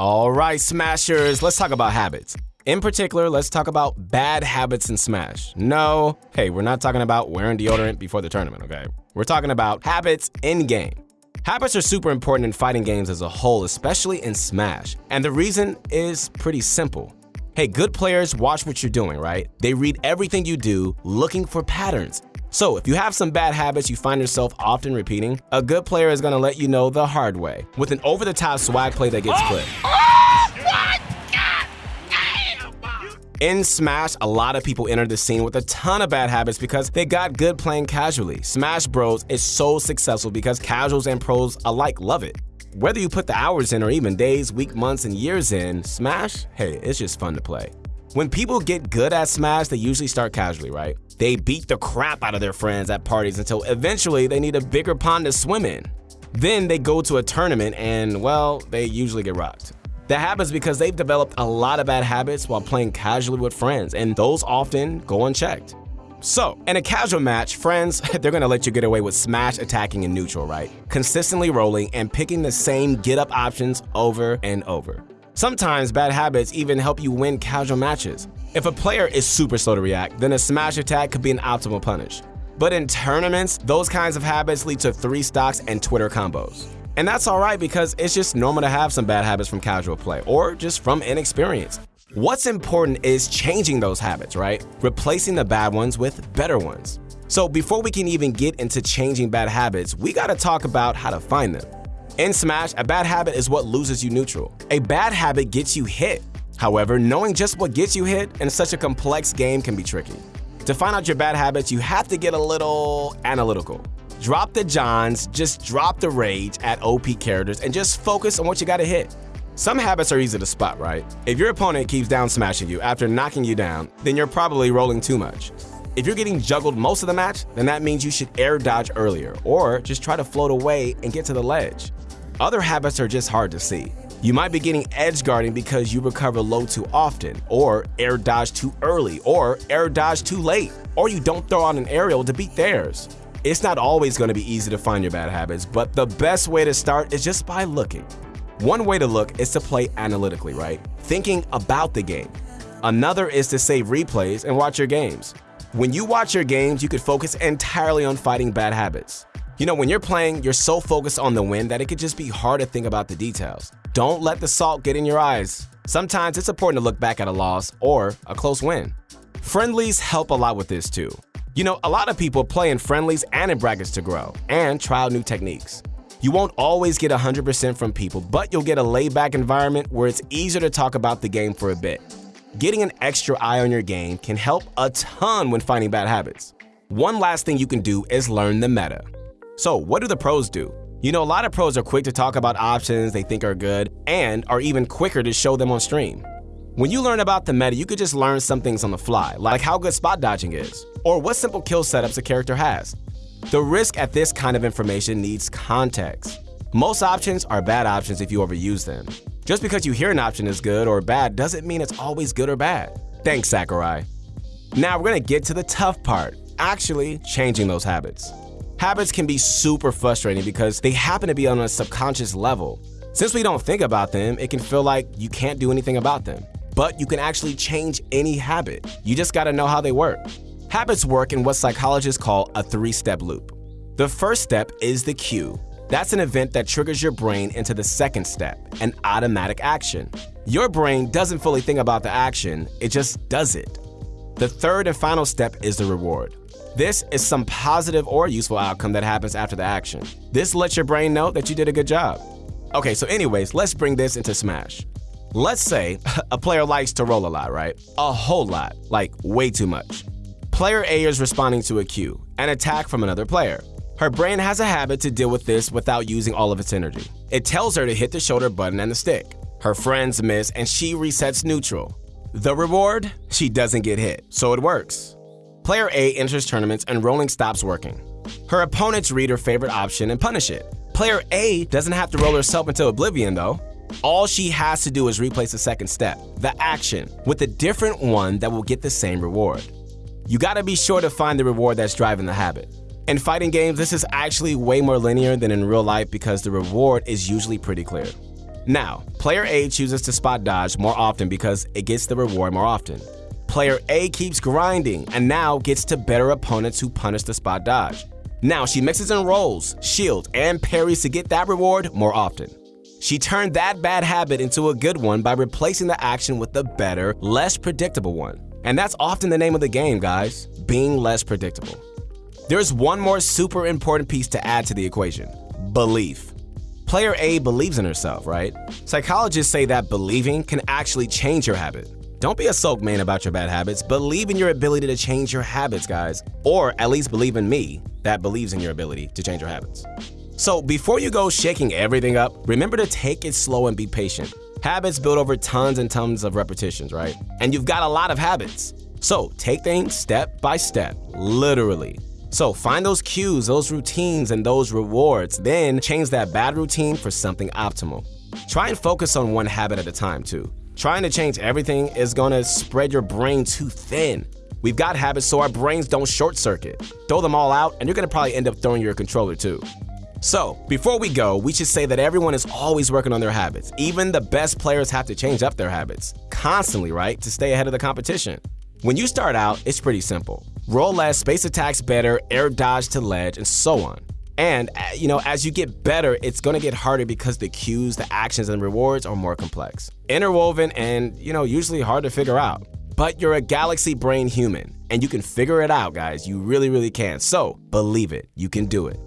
All right, Smashers, let's talk about habits. In particular, let's talk about bad habits in Smash. No, hey, we're not talking about wearing deodorant before the tournament, okay? We're talking about habits in game. Habits are super important in fighting games as a whole, especially in Smash. And the reason is pretty simple. Hey, good players watch what you're doing, right? They read everything you do, looking for patterns. So, if you have some bad habits you find yourself often repeating, a good player is gonna let you know the hard way with an over the top swag play that gets clipped. In Smash, a lot of people enter the scene with a ton of bad habits because they got good playing casually. Smash Bros is so successful because casuals and pros alike love it. Whether you put the hours in or even days, week, months, and years in, Smash, hey, it's just fun to play. When people get good at Smash, they usually start casually, right? They beat the crap out of their friends at parties until eventually they need a bigger pond to swim in. Then they go to a tournament and, well, they usually get rocked. That happens because they've developed a lot of bad habits while playing casually with friends, and those often go unchecked. So, in a casual match, friends, they're gonna let you get away with smash attacking in neutral, right? Consistently rolling and picking the same get up options over and over. Sometimes bad habits even help you win casual matches. If a player is super slow to react, then a smash attack could be an optimal punish. But in tournaments, those kinds of habits lead to 3 stocks and Twitter combos. And that's alright because it's just normal to have some bad habits from casual play or just from inexperience. What's important is changing those habits, right? Replacing the bad ones with better ones. So before we can even get into changing bad habits, we gotta talk about how to find them. In Smash, a bad habit is what loses you neutral. A bad habit gets you hit. However, knowing just what gets you hit in such a complex game can be tricky. To find out your bad habits, you have to get a little analytical. Drop the Johns, just drop the rage at OP characters, and just focus on what you gotta hit. Some habits are easy to spot, right? If your opponent keeps down smashing you after knocking you down, then you're probably rolling too much. If you're getting juggled most of the match, then that means you should air dodge earlier, or just try to float away and get to the ledge. Other habits are just hard to see. You might be getting edge guarding because you recover low too often, or air dodge too early, or air dodge too late, or you don't throw out an aerial to beat theirs. It's not always going to be easy to find your bad habits, but the best way to start is just by looking. One way to look is to play analytically, right? Thinking about the game. Another is to save replays and watch your games. When you watch your games, you could focus entirely on fighting bad habits. You know, when you're playing, you're so focused on the win that it could just be hard to think about the details. Don't let the salt get in your eyes. Sometimes it's important to look back at a loss or a close win. Friendlies help a lot with this too. You know, a lot of people play in friendlies and in brackets to grow and try out new techniques. You won't always get 100% from people, but you'll get a laid back environment where it's easier to talk about the game for a bit. Getting an extra eye on your game can help a ton when finding bad habits. One last thing you can do is learn the meta. So, what do the pros do? You know, a lot of pros are quick to talk about options they think are good and are even quicker to show them on stream. When you learn about the meta, you could just learn some things on the fly, like how good spot dodging is, or what simple kill setups a character has. The risk at this kind of information needs context. Most options are bad options if you overuse them. Just because you hear an option is good or bad doesn't mean it's always good or bad. Thanks, Sakurai. Now we're gonna get to the tough part, actually changing those habits. Habits can be super frustrating because they happen to be on a subconscious level. Since we don't think about them, it can feel like you can't do anything about them. But you can actually change any habit. You just gotta know how they work. Habits work in what psychologists call a three step loop. The first step is the cue. That's an event that triggers your brain into the second step, an automatic action. Your brain doesn't fully think about the action, it just does it. The third and final step is the reward. This is some positive or useful outcome that happens after the action. This lets your brain know that you did a good job. Okay, so anyways, let's bring this into Smash. Let's say a player likes to roll a lot, right? A whole lot, like way too much. Player A is responding to a cue, an attack from another player. Her brain has a habit to deal with this without using all of its energy. It tells her to hit the shoulder button and the stick. Her friends miss and she resets neutral. The reward? She doesn't get hit, so it works. Player A enters tournaments and rolling stops working. Her opponents read her favorite option and punish it. Player A doesn't have to roll herself into oblivion though. All she has to do is replace the second step, the action, with a different one that will get the same reward. You gotta be sure to find the reward that's driving the habit. In fighting games, this is actually way more linear than in real life because the reward is usually pretty clear. Now, player A chooses to spot dodge more often because it gets the reward more often. Player A keeps grinding and now gets to better opponents who punish the spot dodge. Now she mixes in rolls, shields, and parries to get that reward more often. She turned that bad habit into a good one by replacing the action with a better, less predictable one. And that's often the name of the game, guys being less predictable. There's one more super important piece to add to the equation belief. Player A believes in herself, right? Psychologists say that believing can actually change your habit. Don't be a sulk man about your bad habits. Believe in your ability to change your habits, guys. Or at least believe in me that believes in your ability to change your habits. So before you go shaking everything up, remember to take it slow and be patient. Habits build over tons and tons of repetitions, right? And you've got a lot of habits. So take things step by step, literally. So find those cues, those routines, and those rewards, then change that bad routine for something optimal. Try and focus on one habit at a time, too. Trying to change everything is gonna spread your brain too thin. We've got habits so our brains don't short circuit. Throw them all out, and you're gonna probably end up throwing your controller too. So, before we go, we should say that everyone is always working on their habits. Even the best players have to change up their habits constantly, right, to stay ahead of the competition. When you start out, it's pretty simple. Roll less, space attacks better, air dodge to ledge, and so on. And, uh, you know, as you get better, it's gonna get harder because the cues, the actions, and rewards are more complex, interwoven, and, you know, usually hard to figure out. But you're a galaxy brain human, and you can figure it out, guys. You really, really can. So, believe it, you can do it.